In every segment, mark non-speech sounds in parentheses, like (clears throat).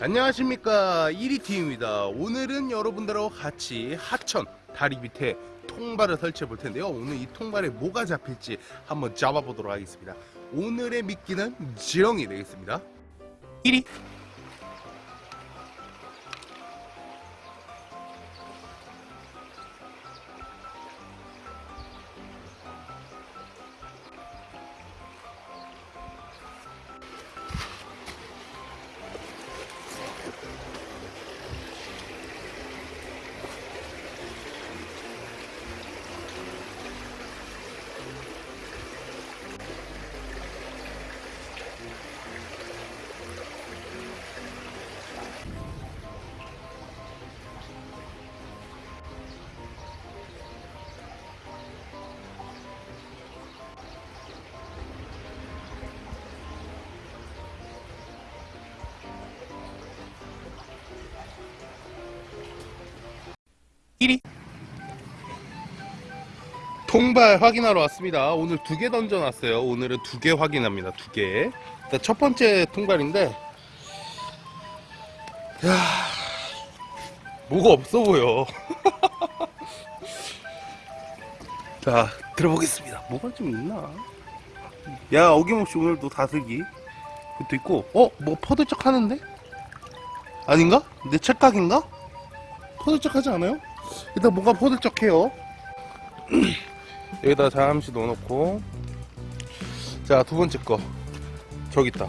안녕하십니까. 1위팀입니다. 오늘은 여러분들하고 같이 하천 다리 밑에 통발을 설치해 볼 텐데요. 오늘 이 통발에 뭐가 잡힐지 한번 잡아보도록 하겠습니다. 오늘의 미끼는 지렁이 되겠습니다. 1위 통발 확인하러 왔습니다. 오늘 두 개 던져놨어요. 오늘은 두 개 확인합니다. 두 개. 일단 첫 번째 통발인데, 야 뭐가 없어 보여. (laughs) 자, 들어보겠습니다. 뭐가 좀 있나? 야, 어김없이 오늘도 다슬기. 그것도 있고, 어? 뭐 퍼들쩍 하는데? 아닌가? 내 착각인가? 퍼들쩍 하지 않아요? 일단 뭔가 퍼들쩍해요. (clears throat) 여기다 잠시 넣어놓고 자 두 번째 거 저기 있다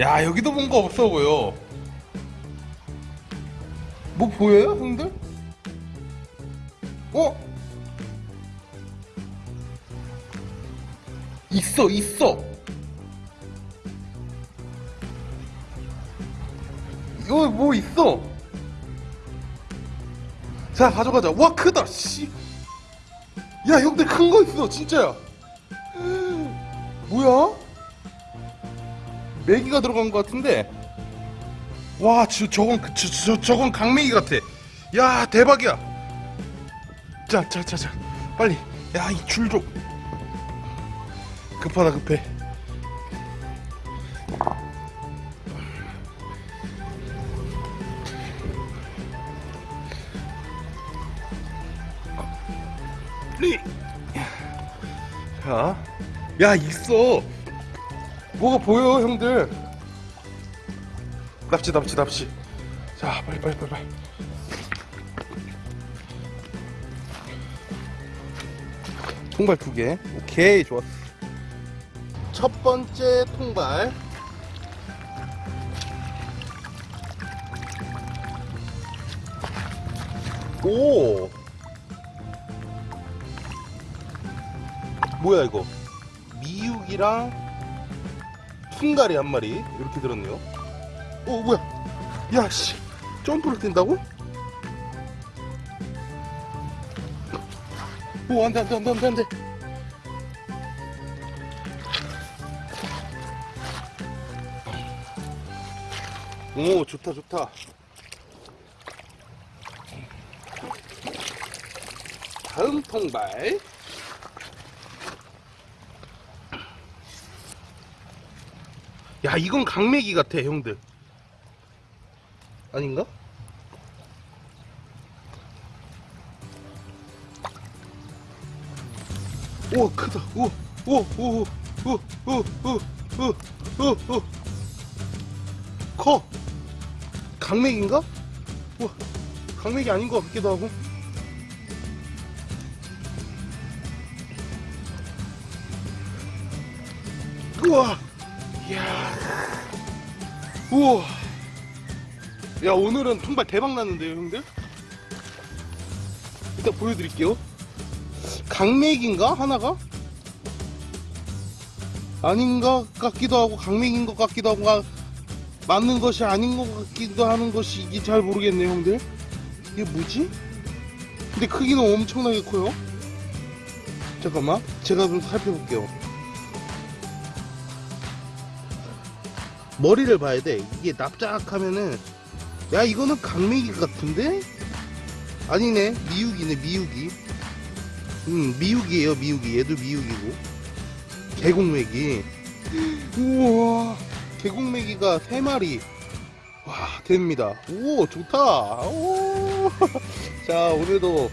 야 여기도 뭔가 없어 보여 뭐 보여요 형들? 어? 있어 있어 이거 뭐 있어? 자 가져가자 와 크다 씨 야 형들 큰 거 있어 진짜야. 뭐야? 메기가 들어간 것 같은데. 와 저, 저건 그, 저, 저, 저건 강메기 같아. 야 대박이야. 자자자자. 빨리. 야 이 줄 좀. 급하다 급해 리. 자, 야 있어. 뭐가 보여, 형들? 납치, 납치, 납치. 자, 빨리, 빨리, 빨리, 빨리. 통발 두 개. 오케이, 좋았어. 첫 번째 통발. 오. 뭐야 이거? 미육이랑 퉁가리 한 마리 이렇게 들었네요. 오 뭐야? 야씨. 점프를 뛴다고? 오 안돼 안돼 안돼 안돼 안돼. 오 좋다 좋다. 다음 통발 야 이건 강매기 같아 형들. 아닌가? 오 크다. 오오오오오오오오오커. 강매기인가? 우와 강매기 아닌 것 같기도 하고. 우와 이야. 우와. 야 오늘은 통발 대박 났는데요 형들? 일단 보여드릴게요. 강맥인가 하나가? 아닌가 같기도 하고 강맥인 것 같기도 하고 아, 맞는 것이 아닌 것 같기도 하는 것이 이게 잘 모르겠네요 형들. 이게 뭐지? 근데 크기는 엄청나게 커요. 잠깐만 제가 좀 살펴볼게요 머리를 봐야 돼. 이게 납작하면은 야 이거는 강매기 같은데? 아니네 미육이네 미육이. 음 미육이에요 미육이. 얘도 미육이고. 계곡메기. 우와, 계곡메기가 세 마리. 와, 됩니다. 오, 좋다. 오. (laughs) 자, 오늘도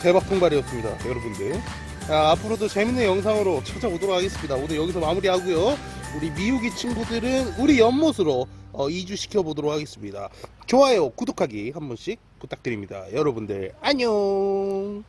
대박 통발이었습니다, 여러분들. 자, 앞으로도 재밌는 영상으로 찾아오도록 하겠습니다. 오늘 여기서 마무리하고요. 우리 미우기 친구들은 우리 연못으로 어, 이주시켜 보도록 하겠습니다. 좋아요, 구독하기 한 번씩 부탁드립니다. 여러분들, 안녕!